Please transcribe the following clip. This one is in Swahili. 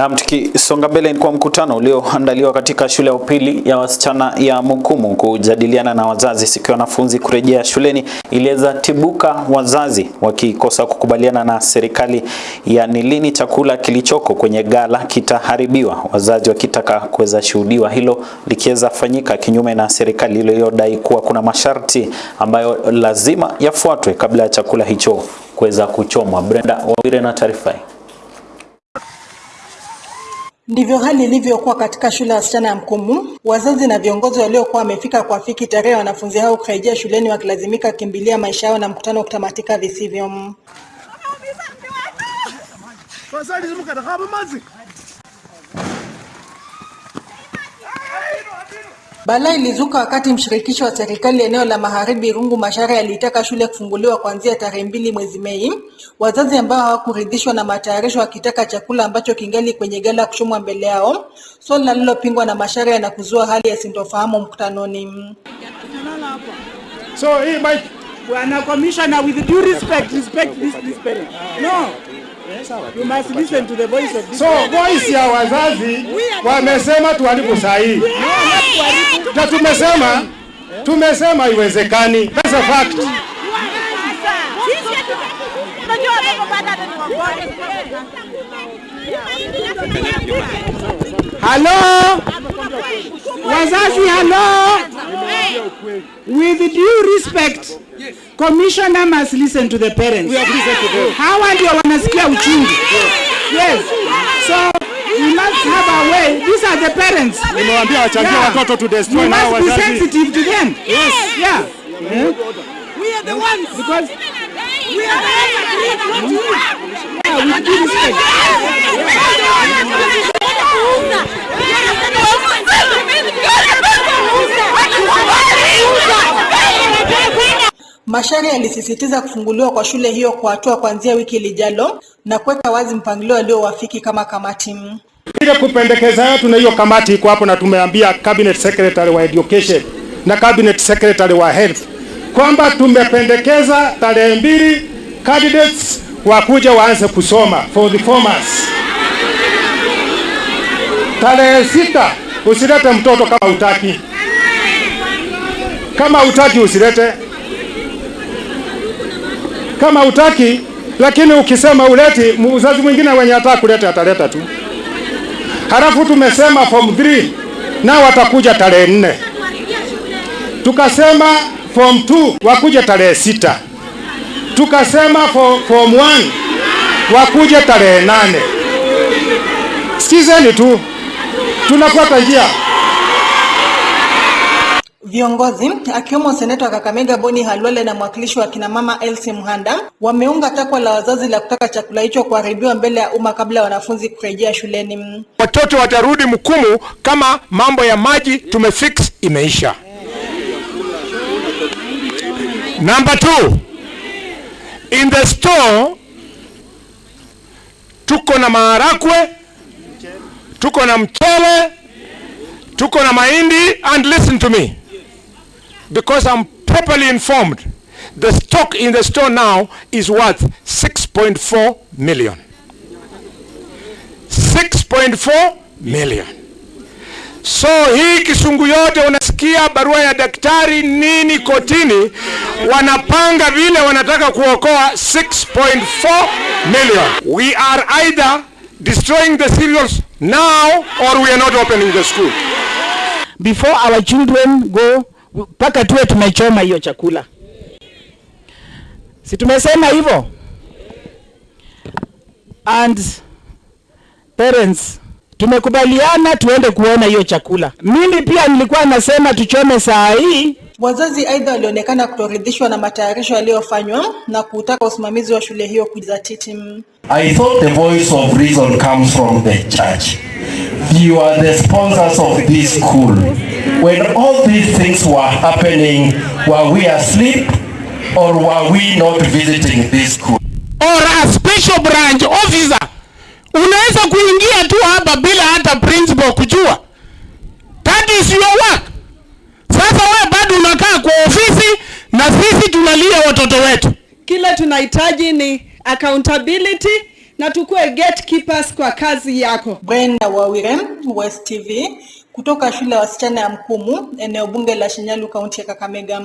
Na tukisonga mbele ni kwa mkutano ulioandaliwa katika shule ya upili ya wasichana ya Mukumu kujadiliana na wazazi siku wanafunzi kurejea shuleni, iliweza tibuka wazazi wakikosa kukubaliana na serikali ya ni lini chakula kilichoko kwenye gala kitaharibiwa, wazazi wakitaka kuweza shuhudiwa hilo likiweza fanyika kinyume na serikali iliyodai kuwa kuna masharti ambayo lazima yafuatwe kabla ya chakula hicho kuweza kuchomwa. Brenda Wawire na taarifa hii. Ndivyo hali ilivyokuwa katika shule ya wasichana ya Mkumu. Wazazi na viongozi waliokuwa wamefika kuafiki tarehe wanafunzi hao kurejea shuleni wakilazimika kukimbilia maisha yao na mkutano kutamatika visivyo. Balaa ilizuka wakati mshirikisho wa serikali eneo la Magharibi Rungu mashare alitaka shule kufunguliwa kuanzia tarehe mbili mwezi Mei. Wazazi ambao hawakuridhishwa na matayarisho wakitaka chakula ambacho kingali kwenye gala kuchomwa mbele yao, swali lililopingwa na mashare na kuzua hali ya sintofahamu mkutanoni. So hii mic Bwana Commissioner with due respect respect this this parent. No. You must listen to the voice of this So voice ya wazazi wamesema tuharibu sahihi. Ja na tumesema tumesema iwezekani. That's a fact. Hello? Wazazi hello? With due respect, commissioner must listen to the parents. We are yes. Hawa ndio wanasikia uchungu. Yes. So we must have a way. These are the parents. Nimewaambia wachangie Yeah. watoto to destroy You nao must be sensitive to them. Yes. Yeah. We are the ones. Because We are the ones. Macharia alisisitiza kufunguliwa kwa shule hiyo kwa hatua kuanzia wiki lijalo na kuweka wazi mpangilio aliowafiki kama kamati. Ile kupendekeza yetu na hiyo kamati iko hapo, na tumeambia cabinet secretary wa education na cabinet secretary wa health kwamba tumependekeza tarehe mbili candidates wakuja waanze kusoma for the formers. Tarehe sita usilete mtoto kama utaki, kama utaki usilete, kama utaki. Lakini ukisema uleti, mzazi mwingine wenye hata kuleta ataleta tu. Halafu tumesema form 3 nao watakuja tarehe nne. Tukasema form 2 wakuja tarehe sita. Tukasema for, form 1 wakuja tarehe nane. Sikizeni tu, tunafuata njia. Viongozi akiwemo seneta wa Kakamega Boni Halwale na mwakilishi wa kina mama Elsie Mhanda wameunga takwa la wazazi la kutaka chakula hicho kuharibiwa mbele ya umma kabla ya wanafunzi kurejea shuleni. watoto watarudi Mkumu kama mambo ya maji tumefix imeisha. Number two, in the store tuko na maharakwe, tuko na mchele, tuko na mahindi and listen to me because I'm properly informed. The stock in the store now is worth 6.4 million. 6.4 million. So hii kisungu yote unasikia barua ya daktari nini kotini, wanapanga vile wanataka kuokoa 6.4 million. We are either destroying the cereals now or we are not opening the school. before our children go mpaka tuwe tumechoma hiyo chakula. Si tumesema hivyo? And parents tumekubaliana tuende kuona hiyo chakula. Mimi pia nilikuwa nasema tuchome saa hii Wazazi aidha walionekana kutoridhishwa na matayarisho yaliyofanywa na kutaka usimamizi wa shule hiyo kujizatiti. I thought the voice of reason comes from the church. You are the sponsors of this school. When all these things were happening, were we asleep or were we not visiting this school? or a special branch officer unaweza kuingia tu hapa bila hata principal kujua that is your work sasa wewe bado unakaa kwa ofisi na sisi tunalia watoto wetu Kile tunahitaji ni accountability na tukue gatekeepers kwa kazi yako. Brenda Wawire, West TV, kutoka shule ya wasichana ya Mkumu, eneo bunge la Shinyalu, kaunti ya Kakamega.